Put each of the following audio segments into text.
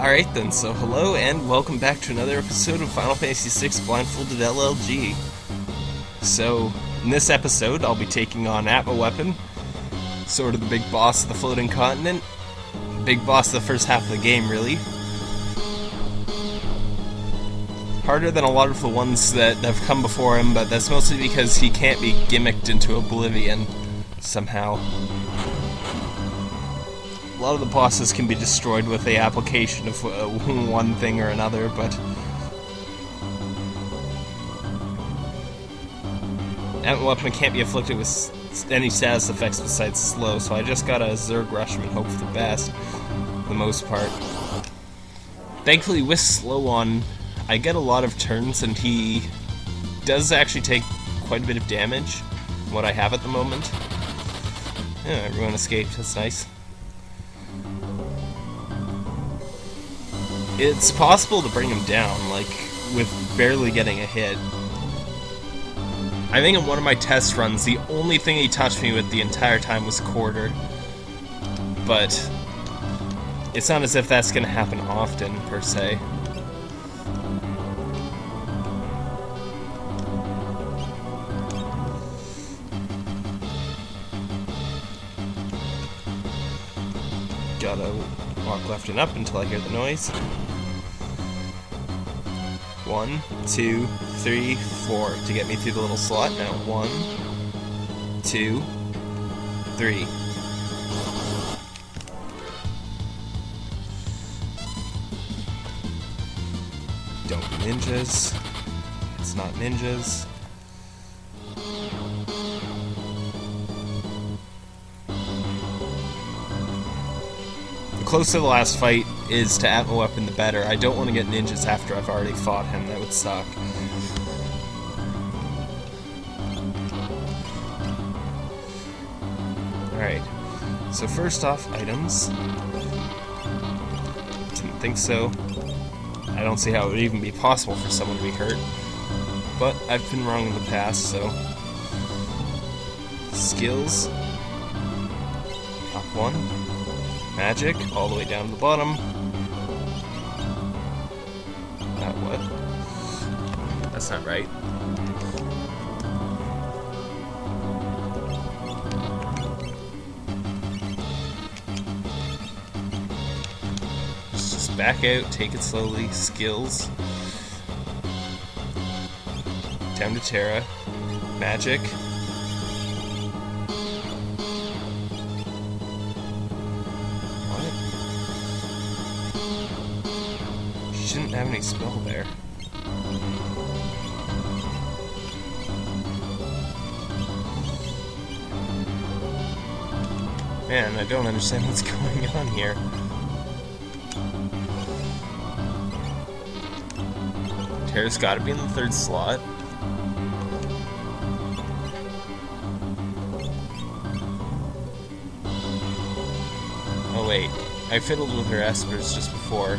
Alright then, so hello and welcome back to another episode of Final Fantasy VI Blindfolded LLG. So, in this episode, I'll be taking on Atma Weapon, sort of the big boss of the floating continent. Big boss of the first half of the game, really. Harder than a lot of the ones that have come before him, but that's mostly because he can't be gimmicked into oblivion somehow. A lot of the bosses can be destroyed with the application of uh, one thing or another, but... Atma Weapon can't be afflicted with any status effects besides slow, so I just got a Zerg Rush him and hope for the best, for the most part. Thankfully, with slow on, I get a lot of turns, and he does actually take quite a bit of damage, what I have at the moment. Yeah, everyone escaped, that's nice. It's possible to bring him down, like, with barely getting a hit. I think in one of my test runs, the only thing he touched me with the entire time was quarter. But it's not as if that's going to happen often, per se. Left and up until I hear the noise. One, two, three, four to get me through the little slot. Now one, two, three. Don't be ninjas. It's not ninjas. Closer the last fight is to Atma Weapon, the better. I don't want to get ninjas after I've already fought him. That would suck. Alright. So first off, items. Didn't think so. I don't see how it would even be possible for someone to be hurt. But I've been wrong in the past, so... Skills. Top one. Magic, all the way down to the bottom. That what? That's not right. Just back out, take it slowly. Skills. Down to Terra. Magic. Have any spell there. Man, I don't understand what's going on here. Terra's gotta be in the third slot. Oh wait, I fiddled with her espers just before.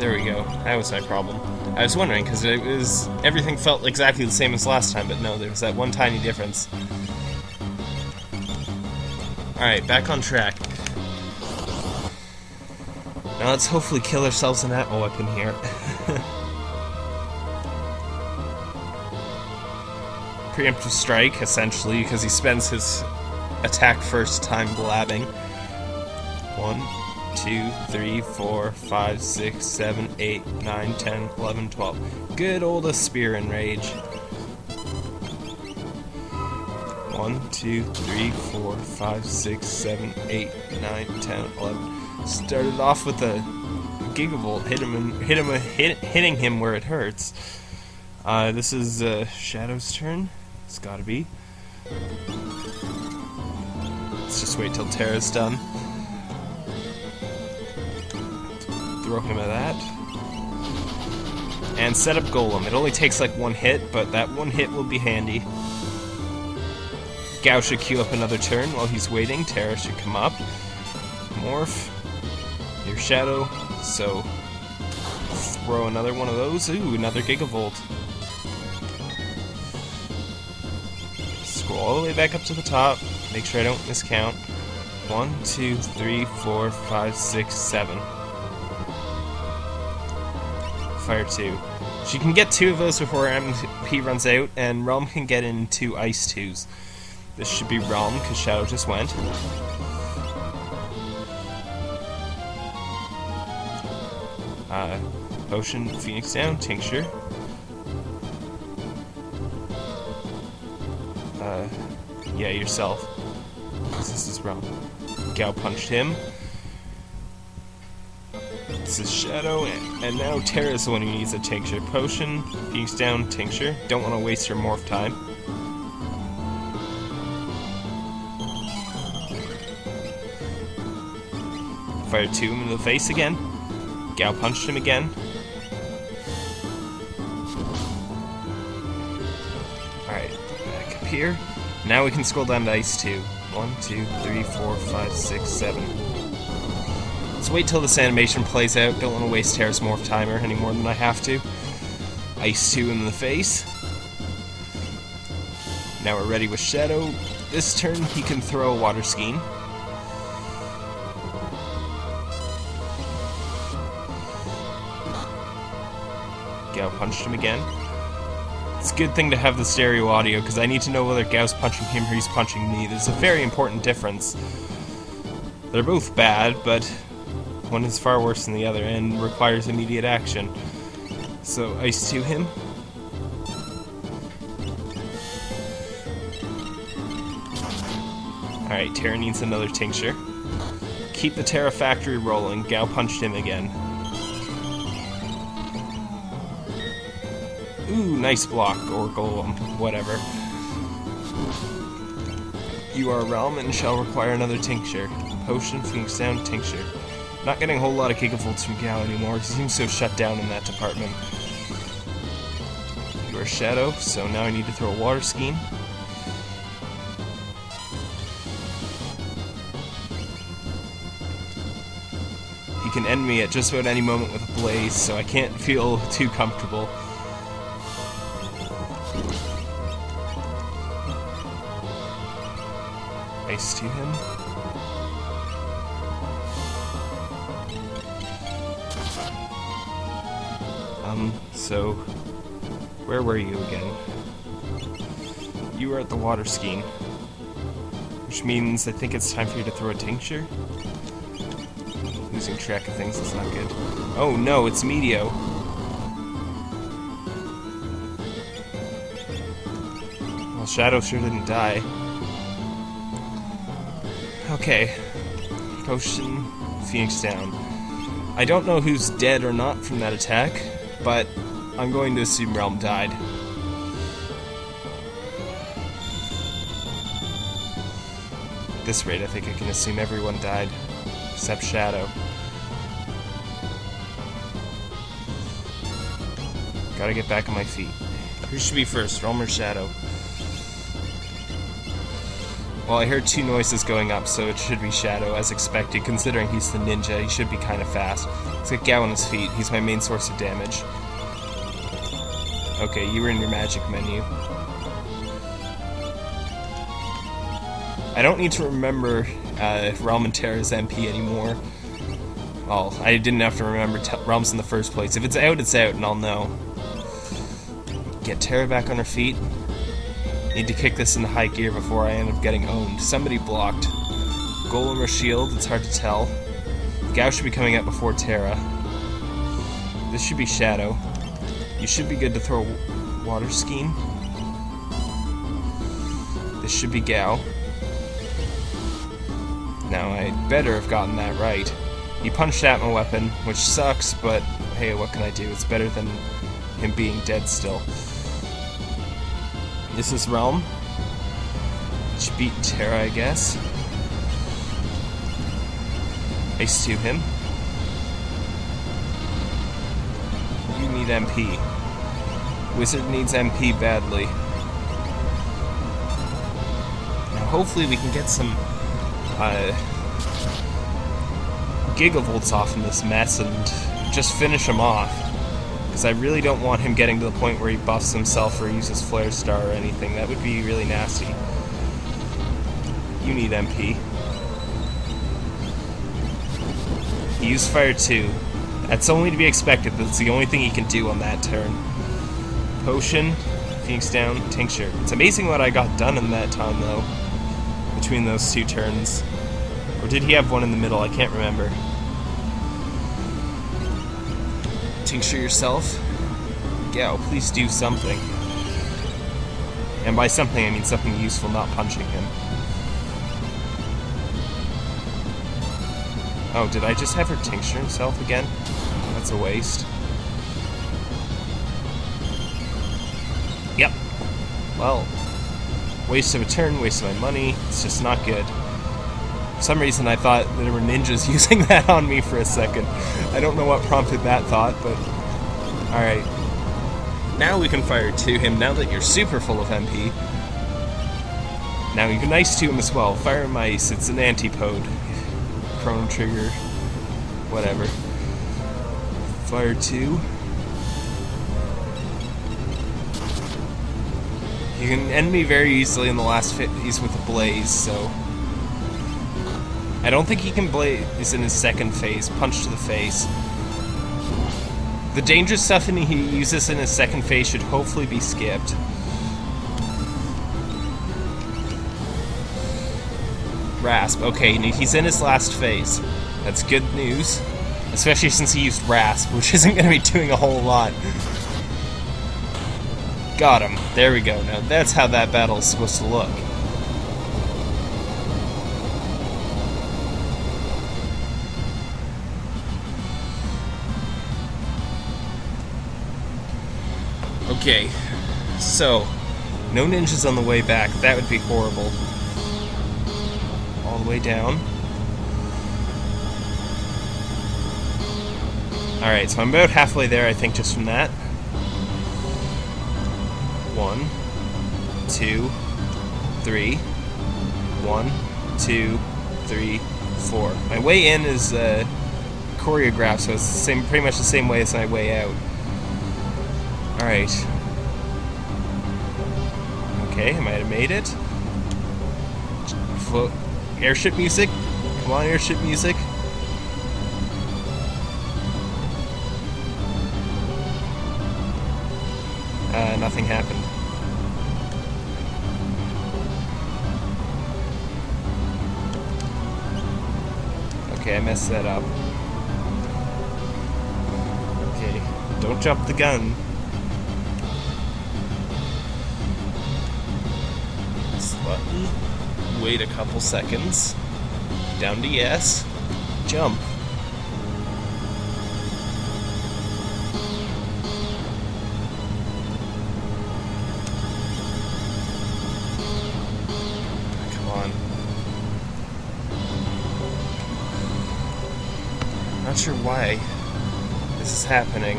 There we go. That was my problem. I was wondering because it was everything felt exactly the same as last time, but no, there was that one tiny difference. All right, back on track. Now let's hopefully kill ourselves an Atma weapon here. Preemptive strike, essentially, because he spends his attack first time blabbing. One, two, three, four, five, six, seven, eight, nine, ten, eleven, twelve. Good old a spear and rage. One, two, three, four, five, six, seven, eight, nine, ten, eleven. Started off with a gigavolt, hit him, hit him, hit, hitting him where it hurts. Uh, this is uh, Shadow's turn. It's gotta be. Let's just wait till Terra's done. Throw him at that. And set up Golem. It only takes like one hit, but that one hit will be handy. Gao should queue up another turn while he's waiting. Terra should come up. Morph. Your Shadow. So, throw another one of those. Ooh, another Gigavolt. Scroll all the way back up to the top. Make sure I don't miscount. One, two, three, four, five, six, seven. Fire two. She can get two of those before MP runs out, and Relm can get in two Ice 2s. This should be Relm, because Shadow just went. Uh, Potion, Phoenix down, Tincture. Uh, yeah, yourself. This is Relm. Gau punched him. This is Shadow, and now Terra's the one who needs a Tincture. Potion, Phoenix down, Tincture. Don't want to waste your morph time. Fire two him in the face again. Gau punched him again. Alright, back up here. Now we can scroll down to Ice 2. 1, 2, 3, 4, 5, 6, 7. Wait till this animation plays out. Don't want to waste Terra's Morph timer any more than I have to. Ice 2 in the face. Now we're ready with Shadow. This turn he can throw a Water Skiing. Gau punched him again. It's a good thing to have the stereo audio, because I need to know whether Gau's punching him or he's punching me. There's a very important difference. They're both bad, but one is far worse than the other and requires immediate action. So, Ice to him. Alright, Terra needs another tincture. Keep the Terra factory rolling. Gau punched him again. Ooh, nice block, or golem, um, whatever. You are a Relm and shall require another tincture. Potion, Phoenix down, tincture. Not getting a whole lot of gigavolts from Gau anymore. He seems so shut down in that department. You are a Shadow, so now I need to throw a water skiing. He can end me at just about any moment with a blaze, so I can't feel too comfortable. So, where were you again? You were at the water skiing. Which means I think it's time for you to throw a tincture? Losing track of things is not good. Oh no, it's Meteo. Well, Shadow sure didn't die. Okay. Potion, Phoenix down. I don't know who's dead or not from that attack, but I'm going to assume Relm died. At this rate, I think I can assume everyone died, except Shadow. Gotta get back on my feet. Who should be first, Relm or Shadow? Well, I heard two noises going up, so it should be Shadow, as expected. Considering he's the ninja, he should be kind of fast. Let's get Gau on his feet. He's my main source of damage. Okay, you were in your magic menu. I don't need to remember uh, Relm and Terra's MP anymore. Well, I didn't have to remember T Relm's in the first place. If it's out, it's out, and I'll know. Get Terra back on her feet. Need to kick this into high gear before I end up getting owned. Somebody blocked. Golem or shield, it's hard to tell. Gau should be coming out before Terra. This should be Shadow. You should be good to throw water skiing. This should be Gau. Now, I better have gotten that right. He punched at my weapon, which sucks, but hey, what can I do? It's better than him being dead still. This is Relm. Which beat Terra, I guess. Ace to him. You need MP. Wizard needs MP badly. Now hopefully we can get some uh, gigavolts off in this mess and just finish him off. Because I really don't want him getting to the point where he buffs himself or uses Flare Star or anything. That would be really nasty. You need MP. He used Fire 2. That's only to be expected. That's the only thing he can do on that turn. Potion, Phoenix down, Tincture. It's amazing what I got done in that time, though. Between those two turns. Or did he have one in the middle? I can't remember. Tincture yourself. Gau, please do something. And by something, I mean something useful, not punching him. Oh, did I just have her tincture himself again? That's a waste. Yep. Well, waste of a turn, waste of my money. It's just not good. For some reason, I thought there were ninjas using that on me for a second. I don't know what prompted that thought, but... Alright. Now we can fire to him, now that you're super full of MP. Now you can nice to him as well. Fire Mice, it's an antipode. Chrono Trigger, whatever. Fire 2. You can end me very easily in the last phase with a Blaze, so... I don't think he can Blaze in his second phase. Punch to the face. The dangerous stuff he uses in his second phase should hopefully be skipped. Rasp. Okay, he's in his last phase. That's good news. Especially since he used Rasp, which isn't going to be doing a whole lot. Got him. There we go. Now that's how that battle is supposed to look. Okay, so, no ninjas on the way back. That would be horrible All the way down. Alright, so I'm about halfway there, I think, just from that. One, two, three, one, two, three, four. My way in is uh, choreographed, so it's the same, pretty much the same way as my way out. Alright. Okay, I might have made it. Airship music. Come on, airship music. Uh, nothing happened. Okay, I messed that up. Okay, don't jump the gun. wait a couple seconds, down to yes, jump. Sure why this is happening.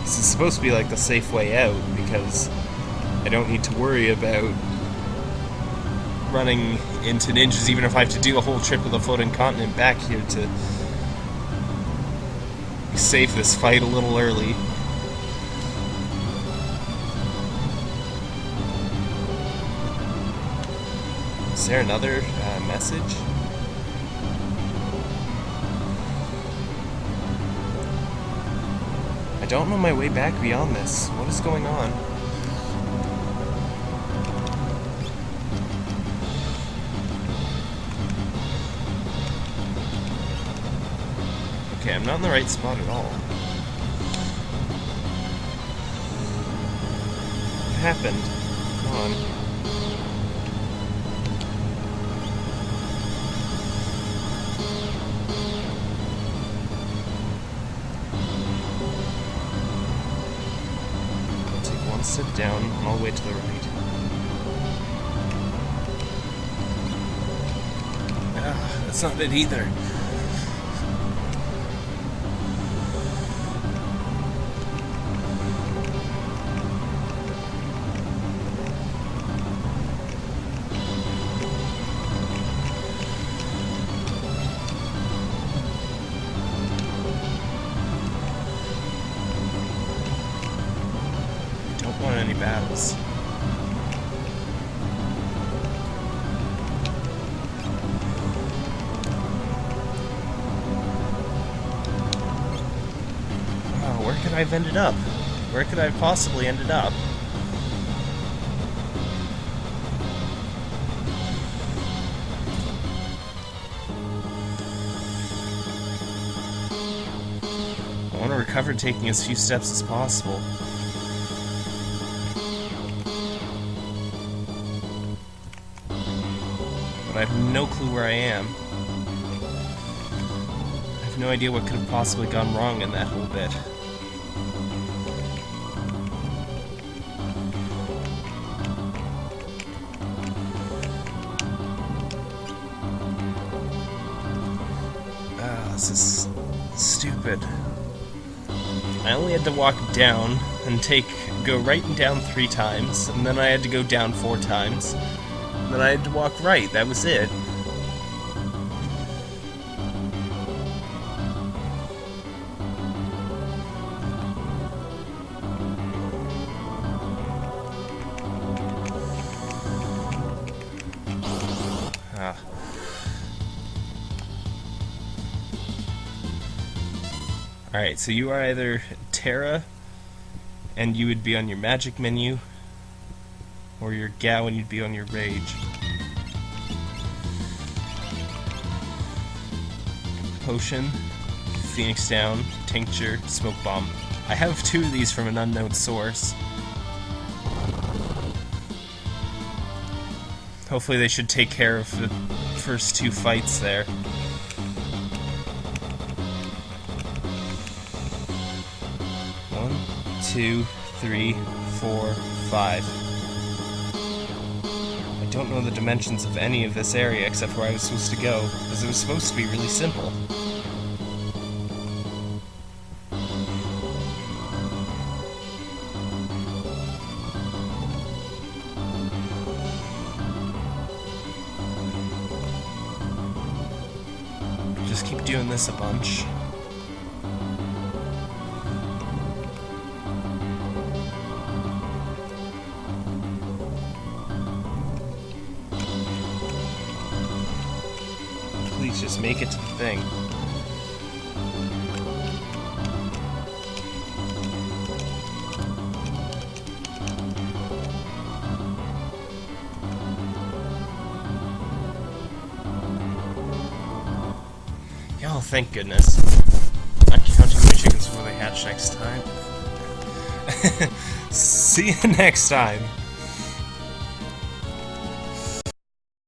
This is supposed to be like the safe way out because I don't need to worry about running into ninjas, even if I have to do a whole trip of the floating continent back here to save this fight a little early. Is there another uh, message? Don't know my way back beyond this. What is going on? Okay, I'm not in the right spot at all. What happened? Come on. Down all the way to the right. Ah, that's not it either. Wow, where could I have ended up? Where could I have possibly ended up? I want to recover taking as few steps as possible. But I have no clue where I am. I have no idea what could have possibly gone wrong in that whole bit. This is stupid. I only had to walk down and take go right and down three times, and then I had to go down four times. And then I had to walk right. That was it. Alright, so you are either Terra, and you would be on your magic menu, or you're Gau and you'd be on your rage. Potion, Phoenix Down, Tincture, Smoke Bomb. I have two of these from an unknown source. Hopefully they should take care of the first two fights there. One, two, three, four, five. I don't know the dimensions of any of this area except where I was supposed to go, because it was supposed to be really simple. Just keep doing this a bunch. Please just make it to the thing. Oh, thank goodness. I'm counting my chickens before they hatch next time. See you next time.